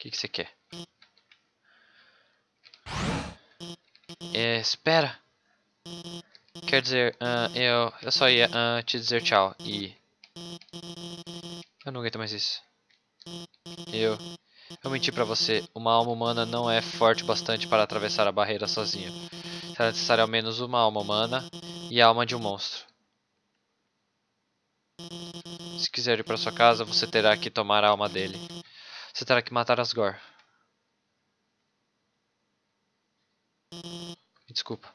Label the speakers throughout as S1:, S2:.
S1: que, que você quer? É, espera. Quer dizer, ah, eu, eu só ia ah, te dizer tchau e... Eu não aguento mais isso. Eu... Eu menti pra você. Uma alma humana não é forte bastante para atravessar a barreira sozinha. Será necessário ao menos uma alma humana e a alma de um monstro. Se quiser ir para sua casa, você terá que tomar a alma dele. Você terá que matar Asgore. Desculpa.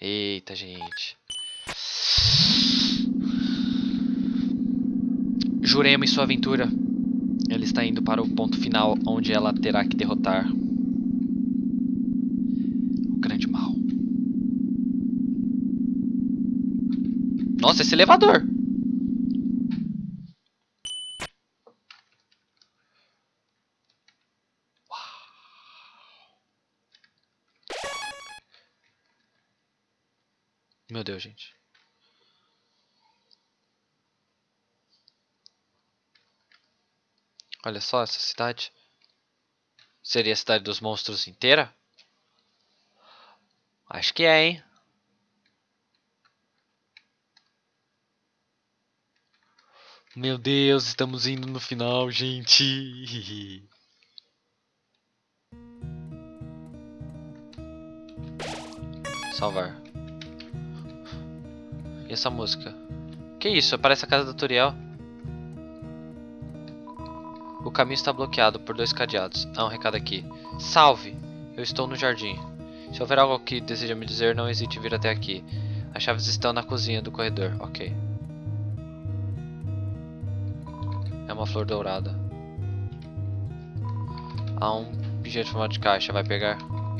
S1: Eita, gente. Jurema e sua aventura. Ela está indo para o ponto final, onde ela terá que derrotar o grande mal. Nossa, esse elevador! Meu Deus, gente. Olha só essa cidade. Seria a cidade dos monstros inteira? Acho que é, hein? Meu Deus, estamos indo no final, gente. Salvar. E essa música? Que isso? Parece a casa do Turiel. O caminho está bloqueado por dois cadeados. Há um recado aqui. Salve! Eu estou no jardim. Se houver algo que deseja me dizer, não hesite em vir até aqui. As chaves estão na cozinha do corredor. Ok. É uma flor dourada. Há um pingente formato de caixa. Vai pegar?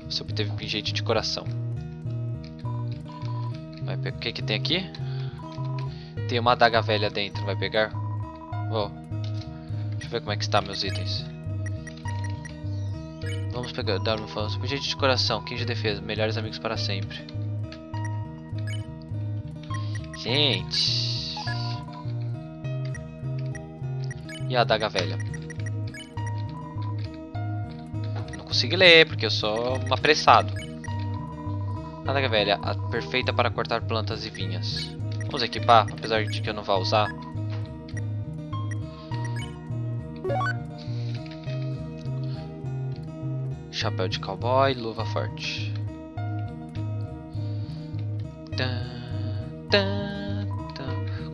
S1: Você obteve pingente de coração. Vai pegar. O que, que tem aqui? Tem uma adaga velha dentro. Vai pegar? Vou. Deixa eu ver como é que está meus itens. Vamos pegar. Dar um falso. Pingente de coração. 15 de defesa. Melhores amigos para sempre. Gente. E a adaga velha? Não consigo ler porque eu sou um apressado. Adaga velha, a perfeita para cortar plantas e vinhas. Vamos equipar, apesar de que eu não vá usar. Chapéu de cowboy, luva forte.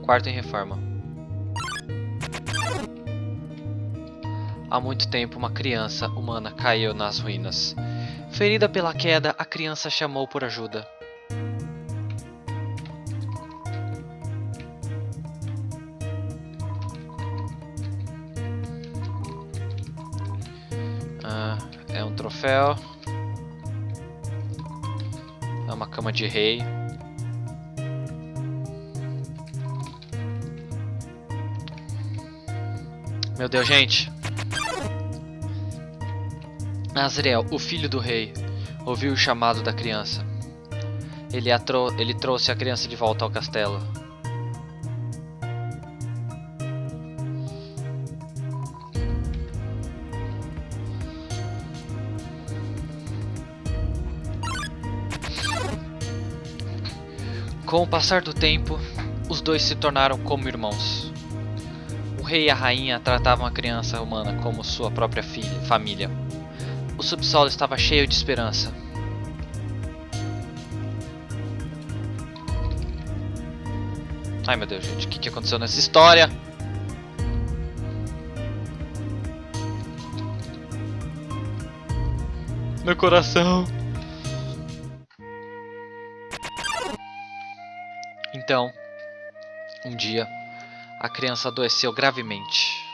S1: Quarto em reforma. Há muito tempo, uma criança humana caiu nas ruínas. Ferida pela queda, a criança chamou por ajuda. Troféu. É uma cama de rei. Meu Deus, gente. Azriel, o filho do rei, ouviu o chamado da criança. Ele, ele trouxe a criança de volta ao castelo. Com o passar do tempo, os dois se tornaram como irmãos. O rei e a rainha tratavam a criança humana como sua própria filha, família. O subsolo estava cheio de esperança. Ai meu Deus, gente, o que, aconteceu nessa história? Meu coração. Então, um dia, a criança adoeceu gravemente.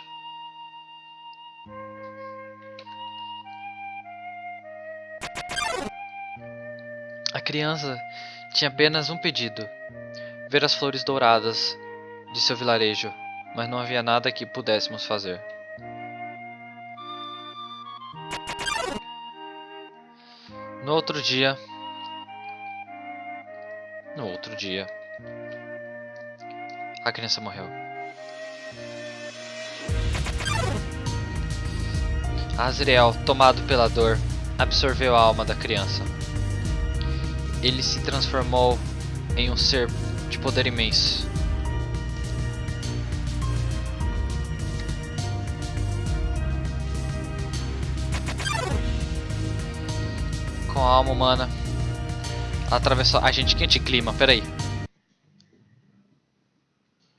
S1: criança tinha apenas um pedido: ver as flores douradas de seu vilarejo, mas não havia nada que pudéssemos fazer. No outro dia, no outro dia, a criança morreu. Azriel, tomado pela dor, absorveu a alma da criança. Ele se transformou em um ser de poder imenso. Com a alma humana, atravessou. A gente quente clima, peraí.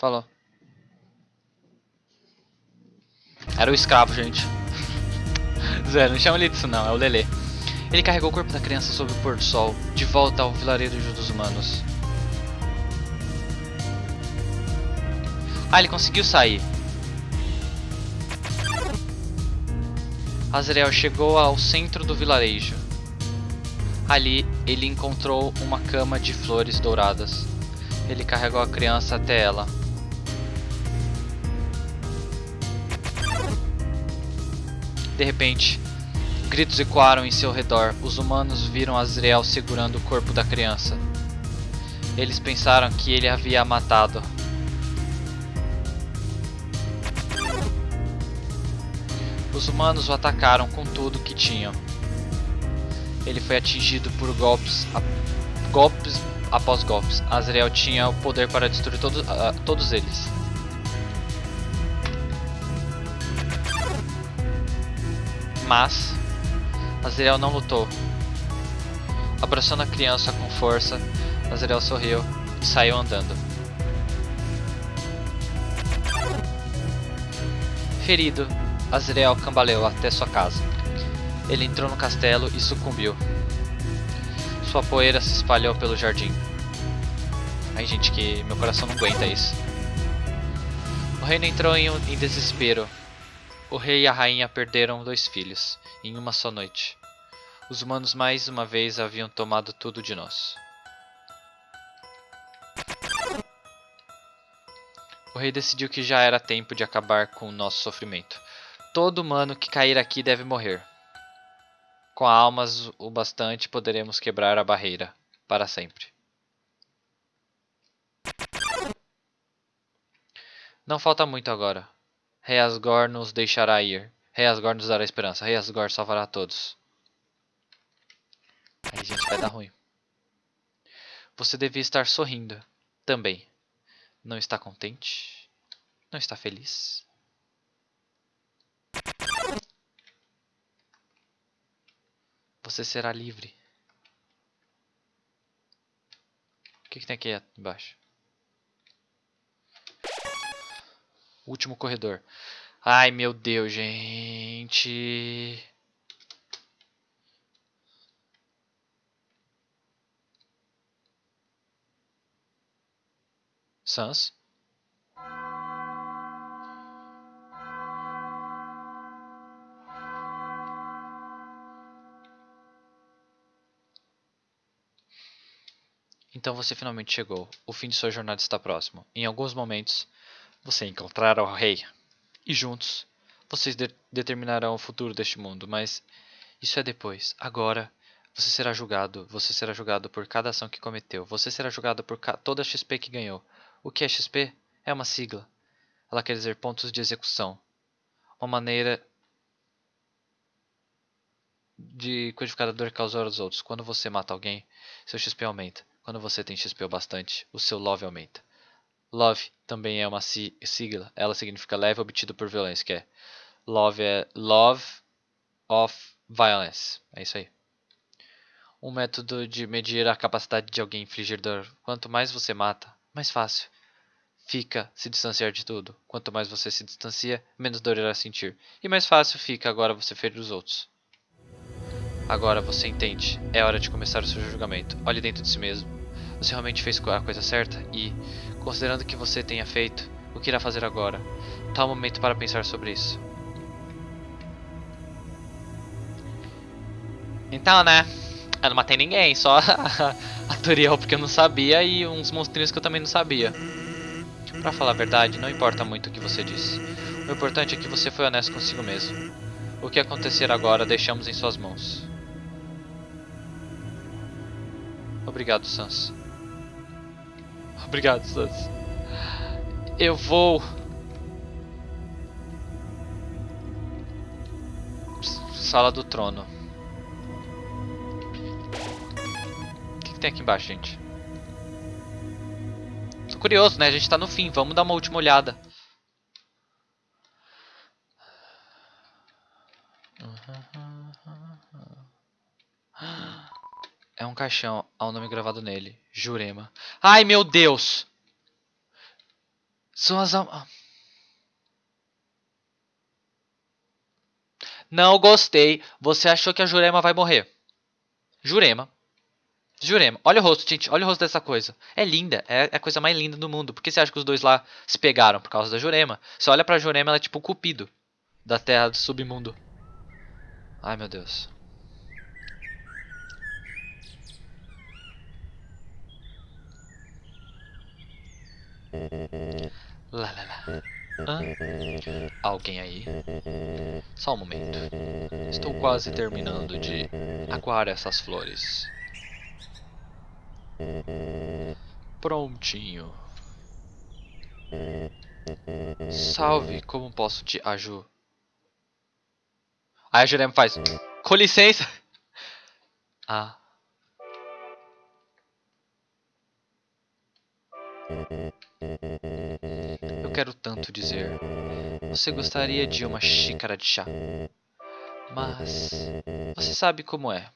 S1: Falou. Era o escravo, gente. Zé, não chama ele disso não, é o Lelê. Ele carregou o corpo da criança sob o pôr do sol, de volta ao vilarejo dos humanos. Ah, ele conseguiu sair. Azrael chegou ao centro do vilarejo. Ali, ele encontrou uma cama de flores douradas. Ele carregou a criança até ela. De repente, gritos ecoaram em seu redor. Os humanos viram Azrael segurando o corpo da criança. Eles pensaram que ele havia matado. Os humanos o atacaram com tudo que tinham. Ele foi atingido por golpes, a... golpes após golpes. Azrael tinha o poder para destruir todo, uh, todos eles. Mas Azrael não lutou. Abraçando a criança com força, Azrael sorriu e saiu andando. Ferido, Azrael cambaleou até sua casa. Ele entrou no castelo e sucumbiu. Sua poeira se espalhou pelo jardim. Ai gente, que meu coração não aguenta isso. O reino entrou em, em desespero o rei e a rainha perderam dois filhos, em uma só noite. Os humanos mais uma vez haviam tomado tudo de nós. O rei decidiu que já era tempo de acabar com o nosso sofrimento. Todo humano que cair aqui deve morrer. Com almas o bastante poderemos quebrar a barreira para sempre. Não falta muito agora. Rei Asgore nos deixará ir. Rei Asgore nos dará esperança. Rei Asgore salvará todos. Aí, gente, vai dar ruim. Você devia estar sorrindo. Também. Não está contente? Não está feliz? Você será livre. O que, que tem aqui embaixo? Último corredor. Ai, meu Deus, gente. Sans. Então você finalmente chegou. O fim de sua jornada está próximo. Em alguns momentos, você encontrará o rei, e juntos vocês de determinarão o futuro deste mundo, mas isso é depois. Agora você será julgado, você será julgado por cada ação que cometeu, você será julgado por toda a XP que ganhou. O que é XP? É uma sigla. Ela quer dizer pontos de execução. Uma maneira de codificar a dor causar aos outros. Quando você mata alguém, seu XP aumenta. Quando você tem XP o bastante, o seu love aumenta. Love também é uma sigla. Ela significa leve obtido por violência, que é love é love of violence. É isso aí. Um método de medir a capacidade de alguém infligir dor. Quanto mais você mata, mais fácil fica se distanciar de tudo. Quanto mais você se distancia, menos dor irá sentir. E mais fácil fica agora você ferir os outros. Agora você entende. É hora de começar o seu julgamento. Olhe dentro de si mesmo. Você realmente fez a coisa certa? E, considerando que você tenha feito, o que irá fazer agora? Tal momento para pensar sobre isso. Então, né? Eu não matei ninguém, só a Turiel porque eu não sabia e uns monstrinhos que eu também não sabia. Pra falar a verdade, não importa muito o que você disse. O importante é que você foi honesto consigo mesmo. O que acontecer agora deixamos em suas mãos. Obrigado, Sans. Obrigado, Sans. Eu vou... Sala do trono. O que, que tem aqui embaixo, gente? Tô curioso, né? A gente tá no fim. Vamos dar uma última olhada. É um caixão. Há um nome gravado nele. Jurema. Ai, meu Deus! São as... Am... Não gostei. Você achou que a Jurema vai morrer. Jurema. Jurema. Olha o rosto, gente. Olha o rosto dessa coisa. É linda. É, é a coisa mais linda do mundo. Por que você acha que os dois lá se pegaram? Por causa da Jurema. Você olha pra Jurema, ela é tipo o cupido. Da terra do submundo. Ai, meu Deus. Lá, lá, lá. Hã? Alguém aí? Só um momento. Estou quase terminando de aguar essas flores. Prontinho. Salve, como posso te ajudar? Aí a Jurema faz, com licença. Ah. Eu quero tanto dizer. Você gostaria de uma xícara de chá? Mas você sabe como é.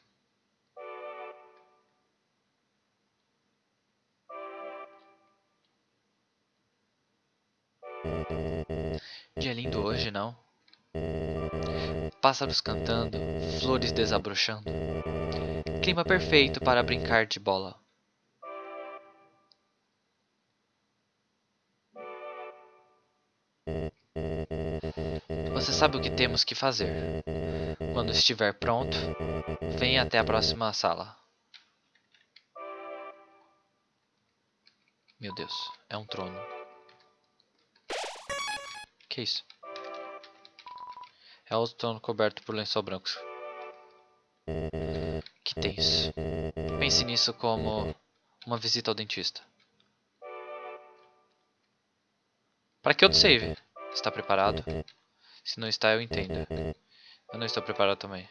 S1: Dia lindo hoje, não? Pássaros cantando, flores desabrochando. Clima perfeito para brincar de bola. Você sabe o que temos que fazer. Quando estiver pronto, venha até a próxima sala. Meu Deus, é um trono. Que isso? É o trono coberto por lençol branco. Que tenso. Pense nisso como uma visita ao dentista. Para que outro save? Está preparado? Se não está, eu entendo. Eu não estou preparado também.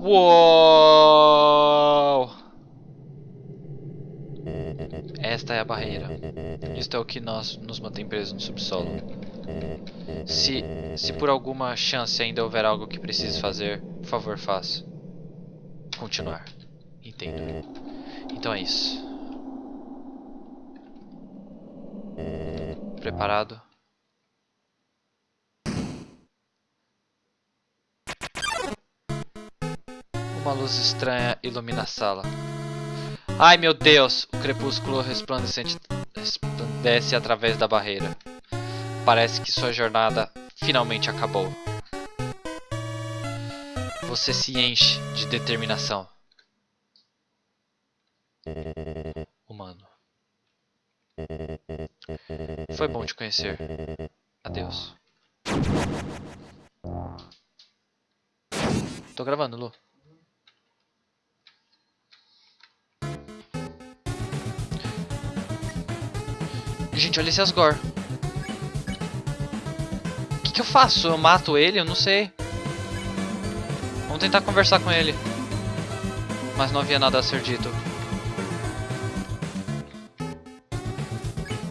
S1: Uou! Esta é a barreira. Isto é o que nós nos mantém presos no subsolo. Se, se por alguma chance ainda houver algo que precise fazer, por favor, faça. Continuar. Entendo. Então é isso. Preparado? Uma luz estranha ilumina a sala. Ai meu Deus! O crepúsculo resplandecente resplandece através da barreira. Parece que sua jornada finalmente acabou. Você se enche de determinação. Humano. Foi bom te conhecer. Adeus. Tô gravando, Lu. Gente, olha esse Asgore. O que, que eu faço? Eu mato ele? Eu não sei. Vamos tentar conversar com ele. Mas não havia nada a ser dito.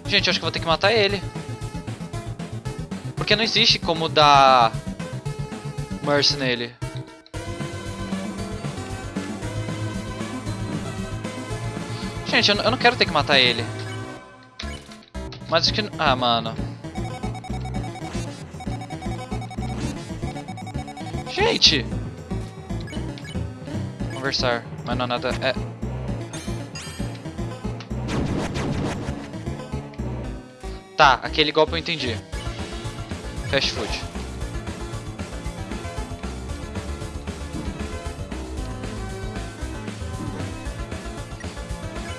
S1: Gente, acho que vou ter que matar ele. Porque não existe como dar Mercy nele. Gente, eu não quero ter que matar ele. Mas acho que... Ah, mano. Gente! Conversar. Mas não é nada... É... Tá, aquele golpe eu entendi. Fast food.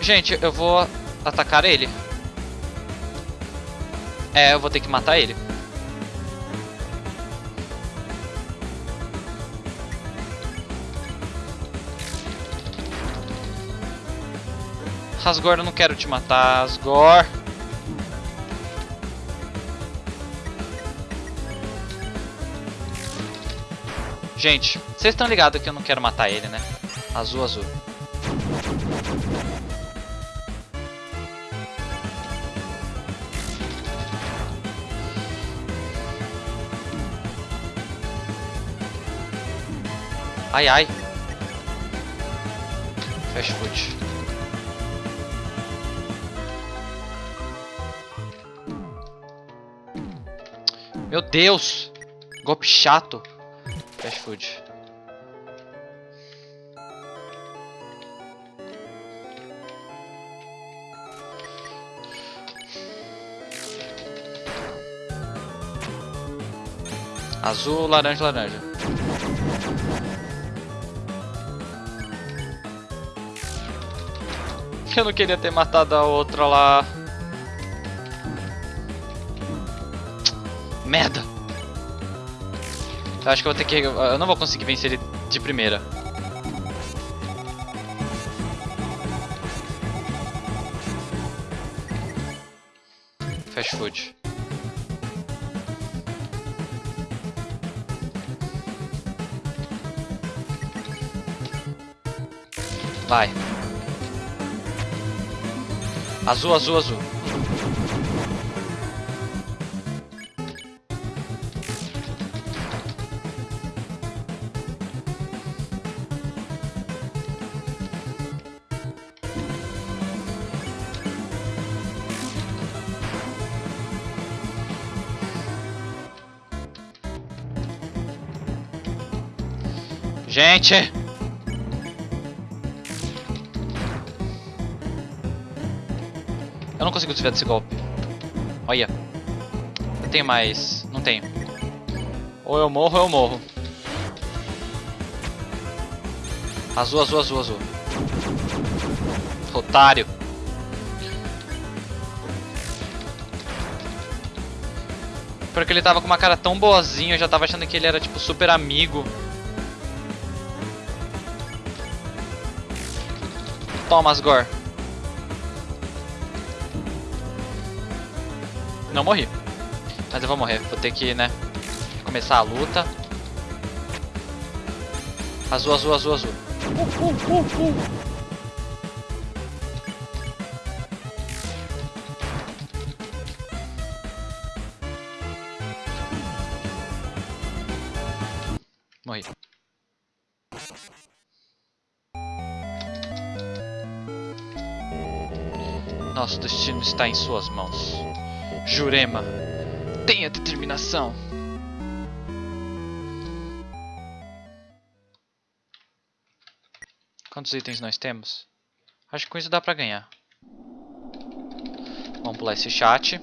S1: Gente, eu vou atacar ele. É, eu vou ter que matar ele. Rasgor, eu não quero te matar, Rasgor... Gente, vocês estão ligados que eu não quero matar ele, né? Azul, azul. Ai, ai. Fast food. Meu Deus! Golpe chato. Fast food. Azul, laranja, laranja. Eu não queria ter matado a outra lá. Merda! Eu acho que eu vou ter que... Eu não vou conseguir vencer ele de primeira. Fast food. Vai. Azul, azul, azul. Gente! Eu não consigo desviar desse golpe. Olha. Eu tenho mais... Não tenho. Ou eu morro ou eu morro. Azul, azul, azul, azul. Otário. Porque ele tava com uma cara tão boazinha, eu já tava achando que ele era tipo super amigo. Toma, Asgore. Não morri. Mas eu vou morrer. Vou ter que, né, começar a luta. Azul, azul, azul, azul. Uh, uh, uh, destino está em suas mãos. Jurema, tenha determinação. Quantos itens nós temos? Acho que com isso dá pra ganhar. Vamos pular esse chat.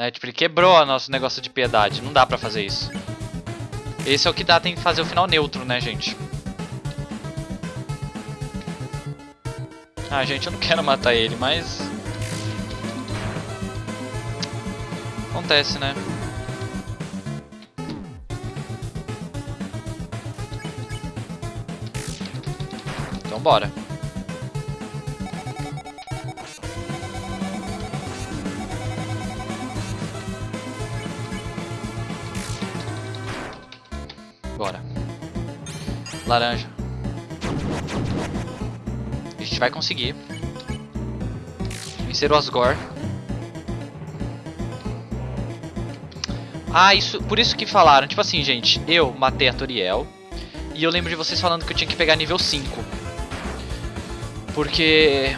S1: É, tipo, ele quebrou o nosso negócio de piedade. Não dá pra fazer isso. Esse é o que dá, tem que fazer o final neutro, né, gente? Ah, gente, eu não quero matar ele, mas... Acontece, né? Então. Bora. Laranja. A gente vai conseguir. Vencer o Asgore. Ah, isso, por isso que falaram. Tipo assim, gente, eu matei a Toriel. E eu lembro de vocês falando que eu tinha que pegar nível 5. Porque...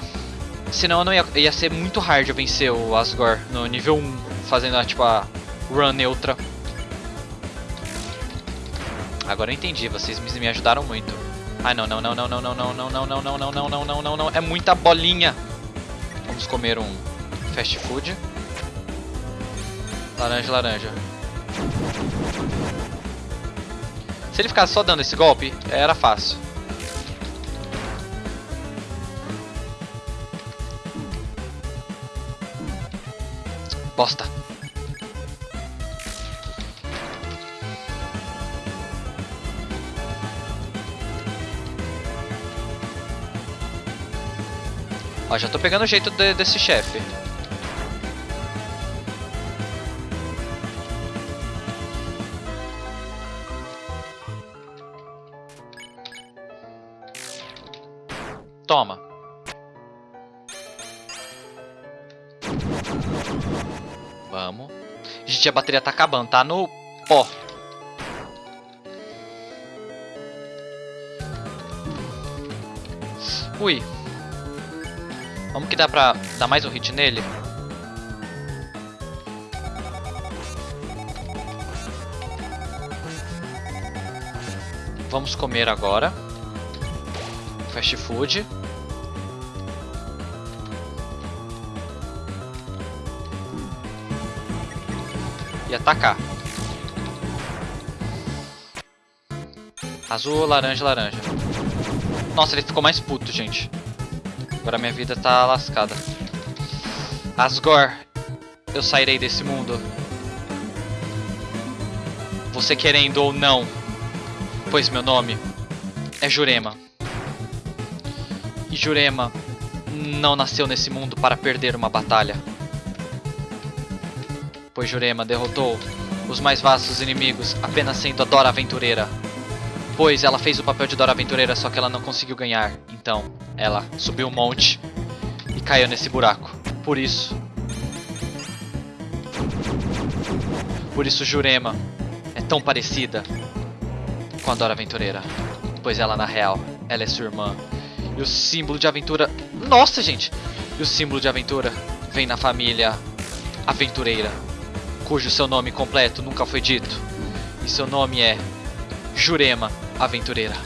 S1: Senão eu não ia, ia ser muito hard eu vencer o Asgore no nível 1. Fazendo, tipo, a run neutra. Agora eu entendi, vocês me ajudaram muito. Ai, não, não, não, não, não, não, não, não, não, não, não, não, não, não, não, não, não, é muita bolinha. Vamos comer um Fast food. Laranja, laranja. Se ele ficasse só dando esse golpe, era fácil. Bosta. Ó, já tô pegando o jeito de- desse chefe. Toma. Vamos. Gente, a bateria tá acabando, tá no pó. Ui. Dá pra dar mais um hit nele? Vamos comer agora. Fast food. E atacar. Azul, laranja, laranja. Nossa, ele ficou mais puto, gente. Agora minha vida tá lascada. Asgore, eu sairei desse mundo. Você querendo ou não, pois meu nome é Jurema. E Jurema não nasceu nesse mundo para perder uma batalha. Pois Jurema derrotou os mais vastos inimigos apenas sendo a Dora Aventureira. Pois ela fez o papel de Dora Aventureira, só que ela não conseguiu ganhar. Então, ela subiu um monte e caiu nesse buraco. Por isso. Por isso Jurema é tão parecida com a Dora Aventureira. Pois ela, na real, ela é sua irmã. E o símbolo de aventura. Nossa, gente! E o símbolo de aventura vem na família Aventureira, cujo seu nome completo nunca foi dito. E seu nome é Jurema Aventureira.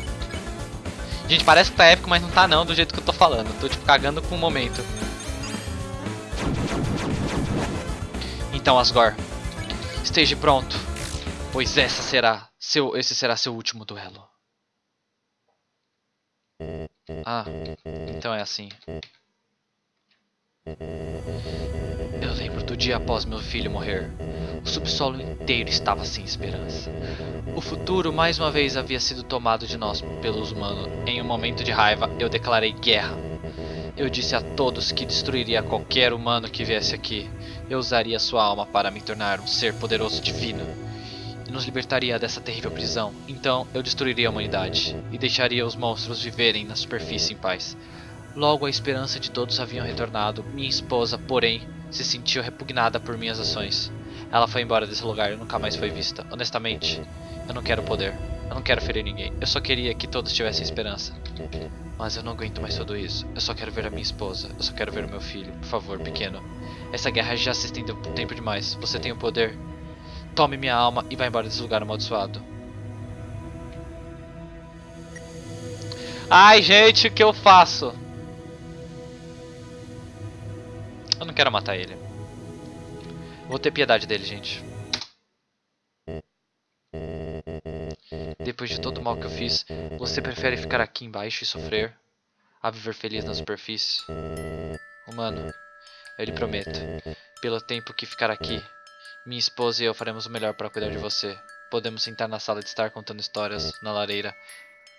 S1: Gente, parece que tá épico, mas não tá não, do jeito que eu tô falando. Tô tipo cagando com o momento. Então, Asgore, esteja pronto, pois essa será seu, esse será seu último duelo. Ah, então é assim. Eu lembro do dia após meu filho morrer. O subsolo inteiro estava sem esperança. O futuro mais uma vez havia sido tomado de nós pelos humanos. Em um momento de raiva, eu declarei guerra. Eu disse a todos que destruiria qualquer humano que viesse aqui. Eu usaria sua alma para me tornar um ser poderoso divino e nos libertaria dessa terrível prisão. Então eu destruiria a humanidade e deixaria os monstros viverem na superfície em paz. Logo a esperança de todos haviam retornado. Minha esposa, porém, se sentiu repugnada por minhas ações. Ela foi embora desse lugar e nunca mais foi vista. Honestamente, eu não quero poder. Eu não quero ferir ninguém. Eu só queria que todos tivessem esperança. Mas eu não aguento mais tudo isso. Eu só quero ver a minha esposa. Eu só quero ver o meu filho. Por favor, pequeno. Essa guerra já se estendeu por tempo demais. Você tem o poder. Tome minha alma e vá embora desse lugar amaldiçoado. Ai, gente, o que eu faço? Eu não quero matar ele. Vou ter piedade dele, gente. Depois de todo o mal que eu fiz, você prefere ficar aqui embaixo e sofrer a viver feliz na superfície? Humano, eu lhe prometo, pelo tempo que ficar aqui, minha esposa e eu faremos o melhor para cuidar de você. Podemos sentar na sala de estar contando histórias na lareira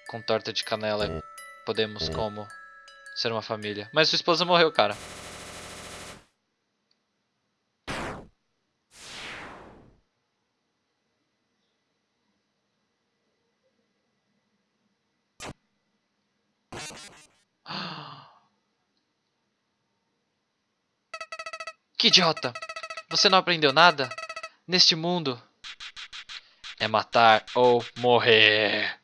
S1: com torta de canela. Podemos como ser uma família. Mas sua esposa morreu, cara. Que idiota! Você não aprendeu nada? Neste mundo é matar ou morrer.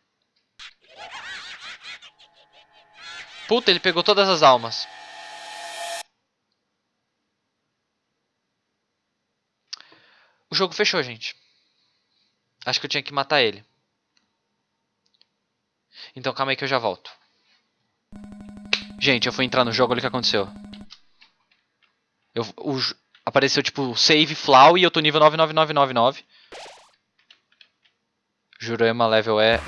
S1: Puta, ele pegou todas as almas. O jogo fechou, gente. Acho que eu tinha que matar ele. Então calma aí que eu já volto. Gente, eu fui entrar no jogo, olha o que aconteceu. Eu, o, apareceu tipo save Flau e eu tô nível 99999. Jurema level é.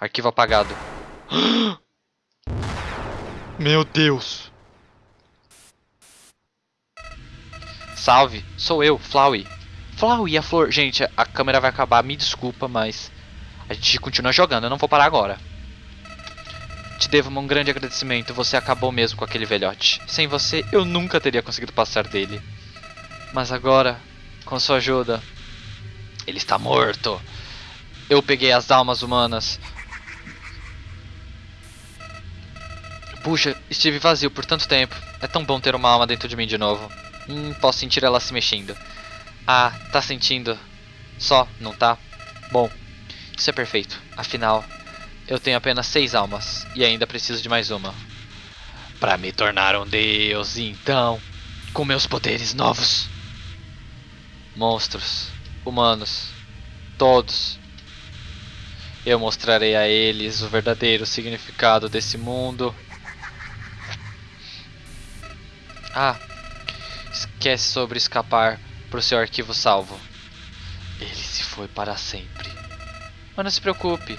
S1: Arquivo apagado. Meu Deus. Salve, sou eu, Flowey. Flowey, a flor. Gente, a câmera vai acabar, me desculpa, mas a gente continua jogando, eu não vou parar agora. Te devo um grande agradecimento, você acabou mesmo com aquele velhote. Sem você, eu nunca teria conseguido passar dele. Mas agora, com sua ajuda, ele está morto. Eu peguei as almas humanas. Puxa, estive vazio por tanto tempo. É tão bom ter uma alma dentro de mim de novo. Hum, posso sentir ela se mexendo. Ah, tá sentindo? Só, não tá? Bom, isso é perfeito. Afinal, eu tenho apenas seis almas e ainda preciso de mais uma. Para me tornar um deus, então, com meus poderes novos. Monstros, humanos, todos. Eu mostrarei a eles o verdadeiro significado desse mundo. Ah, esquece sobre escapar pro seu arquivo salvo. Ele se foi para sempre. Mas não se preocupe.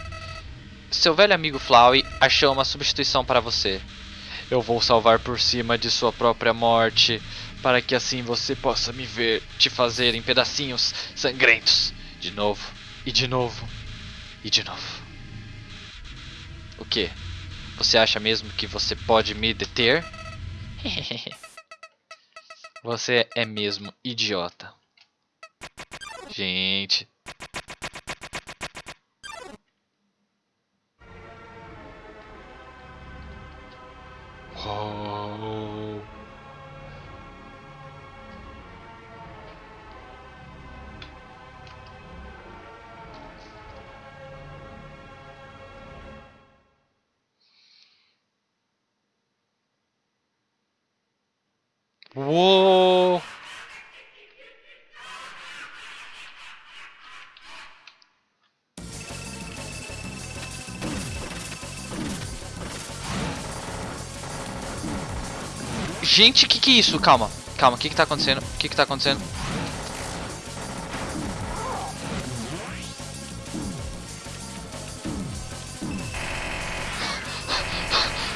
S1: Seu velho amigo Flowey achou uma substituição para você. Eu vou salvar por cima de sua própria morte, para que assim você possa me ver te fazer em pedacinhos sangrentos. De novo, e de novo, e de novo. O que? Você acha mesmo que você pode me deter? você é mesmo idiota. Gente. Gente, que que é isso? Calma, calma, o que que tá acontecendo? O que que tá acontecendo?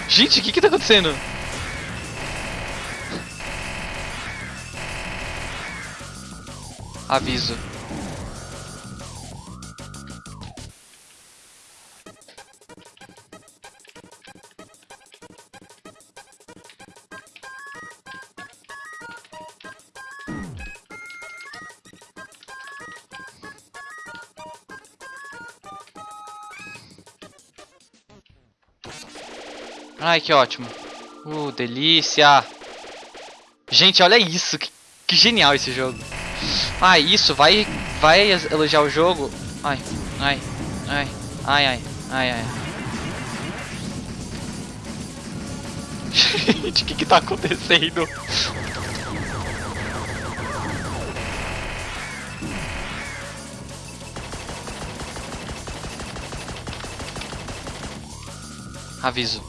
S1: Gente, o que que tá acontecendo? Aviso. Ai, que ótimo. Uh, delícia. Gente, olha isso. Que, que genial esse jogo. Ai, isso. Vai, vai elogiar o jogo. Ai, ai, ai, ai, ai, ai, ai. Gente, o que que tá acontecendo? Aviso.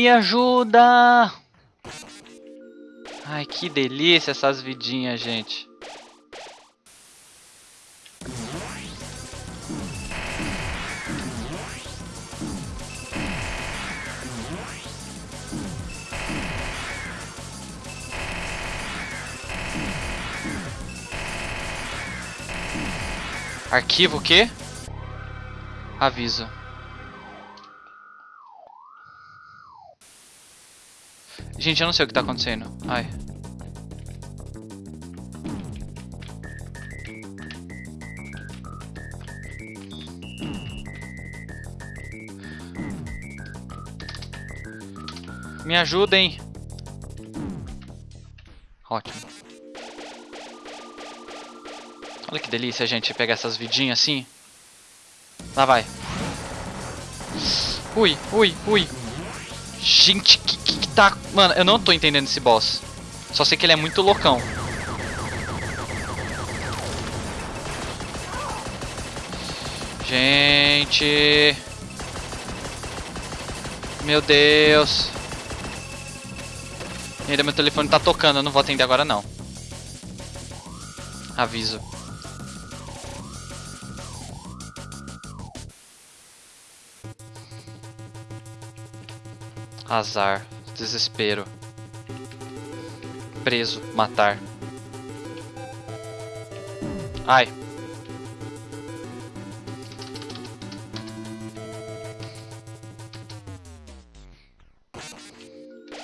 S1: Me ajuda! Ai, que delícia essas vidinhas, gente. Arquivo o quê? Aviso. Gente, eu não sei o que tá acontecendo. Ai. Me ajudem. Ótimo. Olha que delícia, gente, pegar essas vidinhas assim. Lá vai. Ui, ui, ui. Gente, que, tá... Mano, eu não tô entendendo esse boss. Só sei que ele é muito loucão. Gente... Meu Deus. Ainda meu telefone tá tocando, eu não vou atender agora não. Aviso. Azar, desespero. Preso, matar. Ai.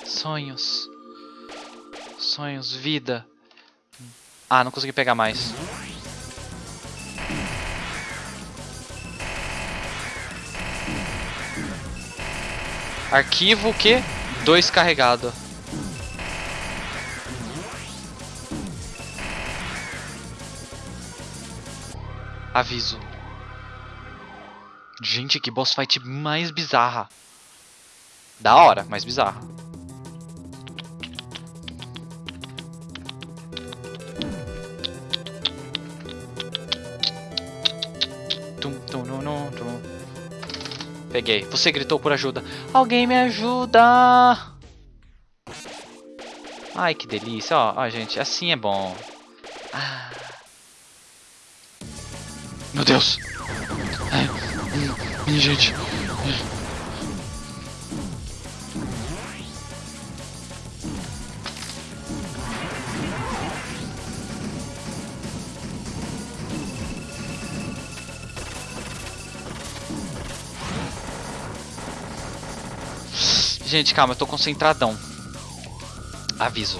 S1: Sonhos. Sonhos, vida. Ah, não consegui pegar mais. Arquivo o que? Dois carregado. Aviso. Gente, que boss fight mais bizarra. Da hora, mas bizarra. Peguei. Você gritou por ajuda. Alguém me ajuda! Ai, que delícia. Ó, ó, gente, assim é bom. Ah. Meu Deus! Ai, minha gente. Gente, calma, eu tô concentradão. Aviso.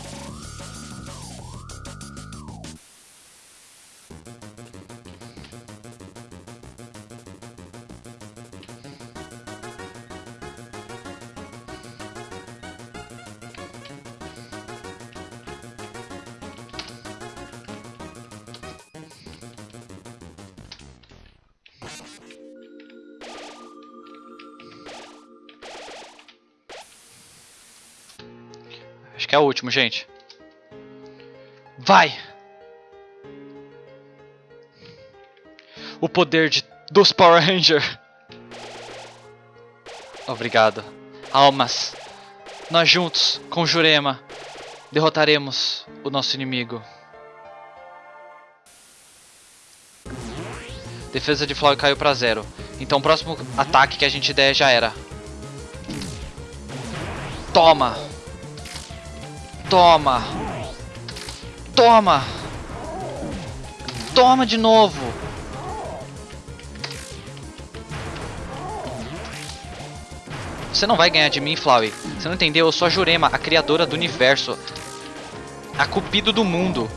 S1: Acho que é o último, gente. Vai! O poder de, dos Power Ranger. Obrigado. Almas. Nós juntos, com Jurema, derrotaremos o nosso inimigo. Defesa de Flow caiu pra zero. Então o próximo ataque que a gente der já era. Toma! Toma! Toma! Toma de novo! Você não vai ganhar de mim, Flowey. Você não entendeu? Eu sou a Jurema, a criadora do universo. A cupido do mundo.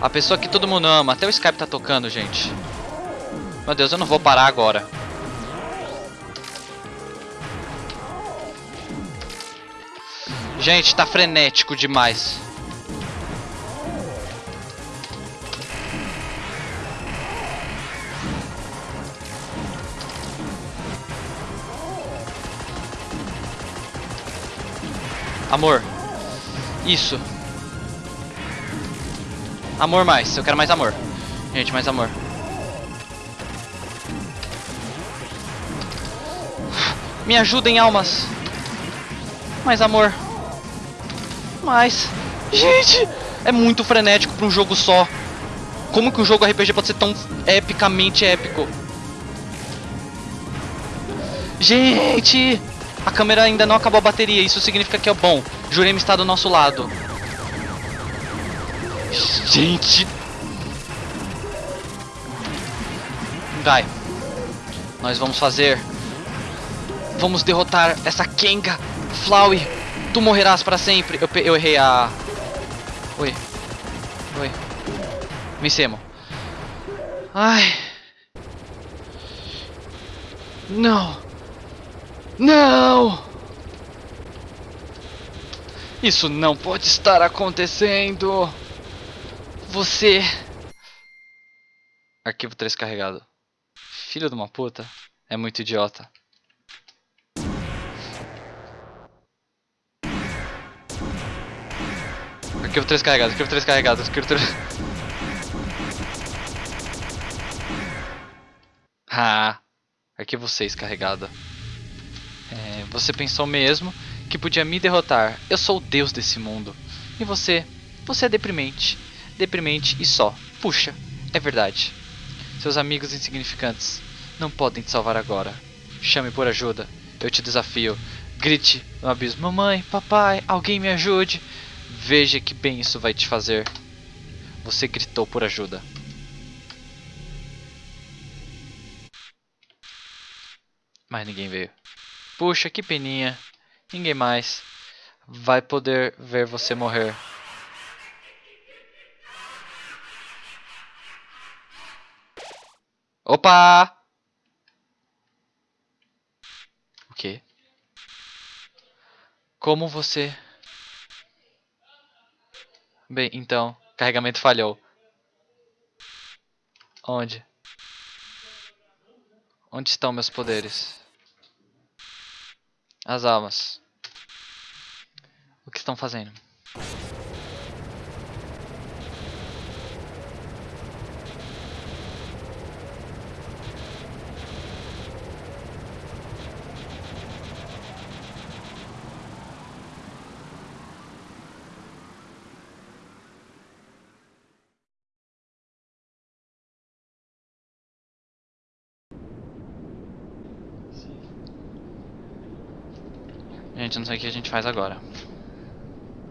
S1: A pessoa que todo mundo ama. Até o Skype tá tocando, gente. Meu Deus, eu não vou parar agora. Gente, tá frenético demais. Amor. Isso. Amor mais. Eu quero mais amor. Gente, mais amor. Me ajudem, almas. Mais amor. Mais. Gente, é muito frenético para um jogo só. Como que um jogo RPG pode ser tão epicamente épico? Gente, a câmera ainda não acabou a bateria. Isso significa que é bom. Jurema está do nosso lado. Gente. Vai. Nós vamos fazer. Vamos derrotar essa Kenga. Flowey. Tu morrerás para sempre. Eu, eu errei a... Oi. Oi. Vencemos. Ai. Não. Não! Isso não pode estar acontecendo. Você... Arquivo 3 carregado. Filho de uma puta. É muito idiota. Arquivo 3 carregado, arquivo 3 carregado, arquivo 3... Ah, arquivo 6 carregado. É, você pensou mesmo que podia me derrotar. Eu sou o deus desse mundo. E você? Você é deprimente. Deprimente e só. Puxa, é verdade. Seus amigos insignificantes não podem te salvar agora. Chame por ajuda. Eu te desafio. Grite no abismo: Mamãe, papai, alguém me ajude. Veja que bem isso vai te fazer. Você gritou por ajuda. Mas ninguém veio. Puxa, que peninha. Ninguém mais vai poder ver você morrer. Opa! O quê? Como você... Bem, então, carregamento falhou. Onde? Onde estão meus poderes? As almas. O que estão fazendo? Não sei o que a gente faz agora.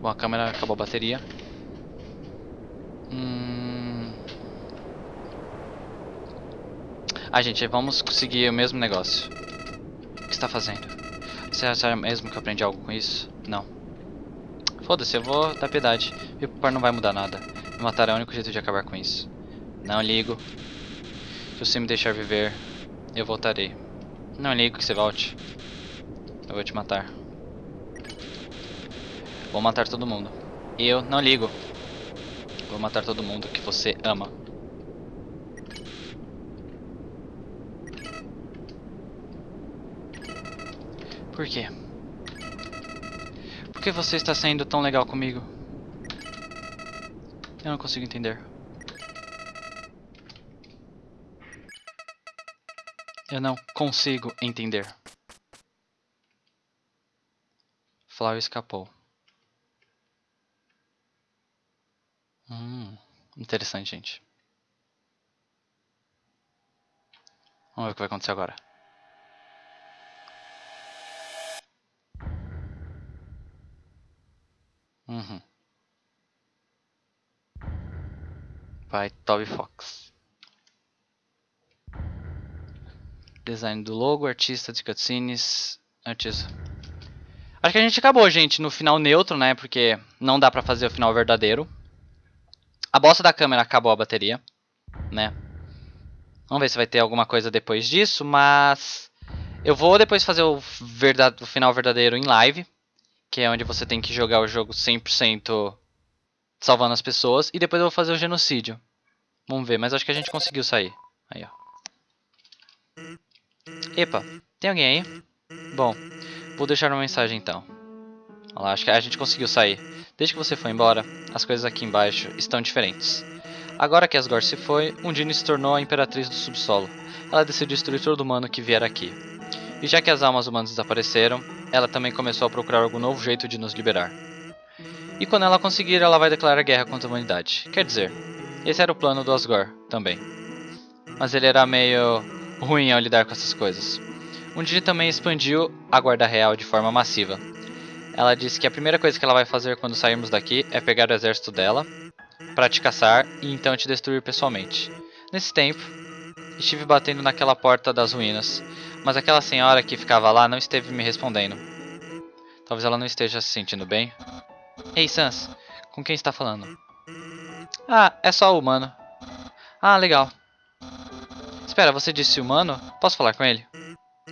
S1: Bom, a câmera acabou a bateria. Hum... Ah, gente, vamos conseguir o mesmo negócio. O que está fazendo? Você acha mesmo que eu aprendi algo com isso? Não. Foda-se, eu vou dar piedade. Pipar não vai mudar nada. Me matar é o único jeito de acabar com isso. Não ligo. Se você me deixar viver, eu voltarei. Não ligo que você volte. Eu vou te matar. Vou matar todo mundo. Eu não ligo. Vou matar todo mundo que você ama. Por quê? Por que você está sendo tão legal comigo? Eu não consigo entender. Eu não consigo entender. Flower escapou. Hum, interessante, gente. Vamos ver o que vai acontecer agora. Uhum. Vai Toby Fox. Design do logo, artista de cutscenes, artista. Acho que a gente acabou, gente, no final neutro, né? Porque não dá pra fazer o final verdadeiro. A bosta da câmera acabou a bateria, né? Vamos ver se vai ter alguma coisa depois disso, mas... Eu vou depois fazer o, verdade, o final verdadeiro em live, que é onde você tem que jogar o jogo 100% salvando as pessoas, e depois eu vou fazer o genocídio. Vamos ver, mas acho que a gente conseguiu sair. Aí, ó. Epa, tem alguém aí? Bom, vou deixar uma mensagem então. Olha lá, acho que a gente conseguiu sair. Desde que você foi embora, as coisas aqui embaixo estão diferentes. Agora que Asgore se foi, Undine se tornou a imperatriz do subsolo. Ela decidiu destruir todo humano que vier aqui. E já que as almas humanas desapareceram, ela também começou a procurar algum novo jeito de nos liberar. E quando ela conseguir, ela vai declarar guerra contra a humanidade. Quer dizer, esse era o plano do Asgore também. Mas ele era meio ruim ao lidar com essas coisas. Undine também expandiu a Guarda Real de forma massiva, ela disse que a primeira coisa que ela vai fazer quando sairmos daqui é pegar o exército dela para te caçar e então te destruir pessoalmente. Nesse tempo, estive batendo naquela porta das ruínas, mas aquela senhora que ficava lá não esteve me respondendo. Talvez ela não esteja se sentindo bem. Ei, Sans, com quem está falando? Ah, é só o humano. Ah, legal. Espera, você disse humano? Posso falar com ele?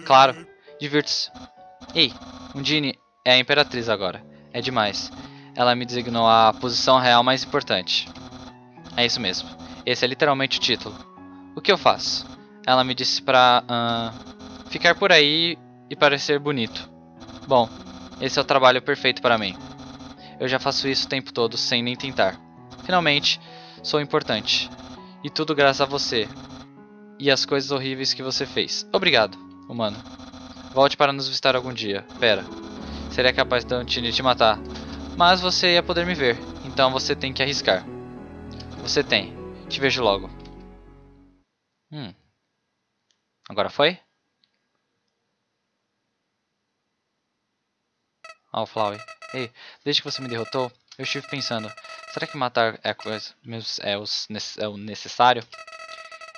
S1: Claro, divirta-se. Ei, Undine, é a Imperatriz agora. É demais. Ela me designou a posição real mais importante. É isso mesmo. Esse é literalmente o título. O que eu faço? Ela me disse pra uh, ficar por aí e parecer bonito. Bom, esse é o trabalho perfeito para mim. Eu já faço isso o tempo todo sem nem tentar. Finalmente, sou importante. E tudo graças a você. E as coisas horríveis que você fez. Obrigado, humano. Volte para nos visitar algum dia. Pera. Seria capaz de Antini te matar. Mas você ia poder me ver. Então você tem que arriscar. Você tem. Te vejo logo. Hum. Agora foi? Ó, oh. Ei, desde que você me derrotou, eu estive pensando, será que matar é, é, é o necessário?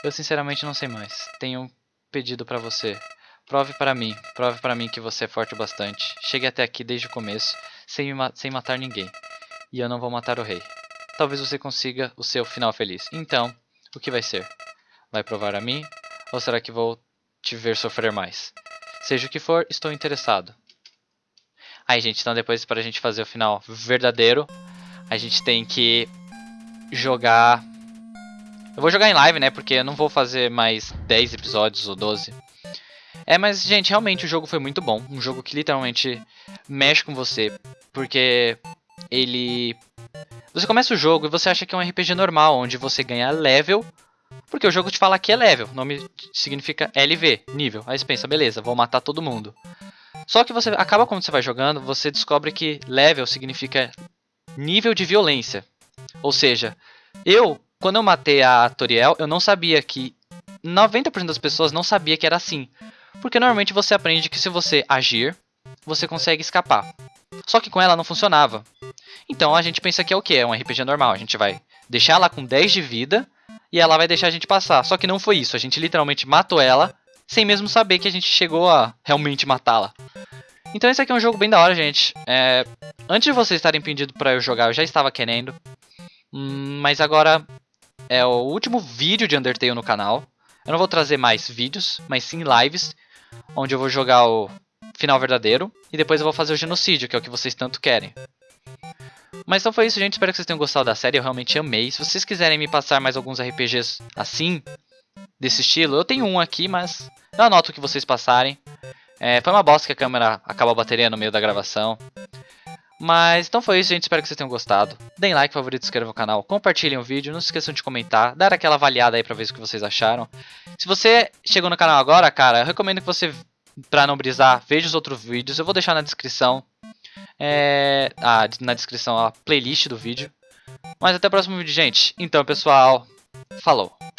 S1: Eu sinceramente não sei mais. Tenho um pedido para você. Prove para mim, prove para mim que você é forte o bastante. Chegue até aqui desde o começo, sem, ma sem matar ninguém. E eu não vou matar o rei. Talvez você consiga o seu final feliz. Então, o que vai ser? Vai provar a mim? Ou será que vou te ver sofrer mais? Seja o que for, estou interessado. Aí, gente, então depois para a gente fazer o final verdadeiro, a gente tem que jogar... Eu vou jogar em live, né? Porque eu não vou fazer mais 10 episódios ou 12. É, mas, gente, realmente o jogo foi muito bom. Um jogo que literalmente mexe com você. Porque ele... Você começa o jogo e você acha que é um RPG normal, onde você ganha level... Porque o jogo te fala que é level, o nome significa LV, nível. Aí você pensa, beleza, vou matar todo mundo. Só que você acaba quando você vai jogando, você descobre que level significa nível de violência. Ou seja, eu, quando eu matei a Toriel, eu não sabia que 90% das pessoas não sabia que era assim. Porque normalmente você aprende que se você agir, você consegue escapar. Só que com ela não funcionava. Então a gente pensa que é o que? É um RPG normal. A gente vai deixar ela com 10 de vida e ela vai deixar a gente passar. Só que não foi isso. A gente literalmente matou ela sem mesmo saber que a gente chegou a realmente matá-la. Então esse aqui é um jogo bem da hora, gente. É, antes de vocês estarem pedindo pra eu jogar, eu já estava querendo. Hum, mas agora é o último vídeo de Undertale no canal. Eu não vou trazer mais vídeos, mas sim lives, onde eu vou jogar o final verdadeiro. E depois eu vou fazer o genocídio, que é o que vocês tanto querem. Mas então foi isso, gente. Espero que vocês tenham gostado da série. Eu realmente amei. Se vocês quiserem me passar mais alguns RPGs assim, desse estilo, eu tenho um aqui, mas eu anoto o que vocês passarem. É, foi uma bosta que a câmera acabou a bateria no meio da gravação. Mas então foi isso, gente. Espero que vocês tenham gostado. Deem like, favorito, inscrevam no canal, compartilhem o vídeo, não se esqueçam de comentar, dar aquela avaliada aí pra ver o que vocês acharam. Se você chegou no canal agora, cara, eu recomendo que você, pra não brisar, veja os outros vídeos. Eu vou deixar na descrição, é, ah, na descrição a playlist do vídeo. Mas até o próximo vídeo, gente. Então, pessoal, falou!